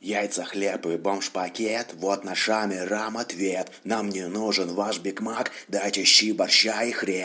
яйца хлеб и бомж-пакет. Вот наш амирам ответ нам не нужен ваш биг мак. Дайте щи борща и хрен.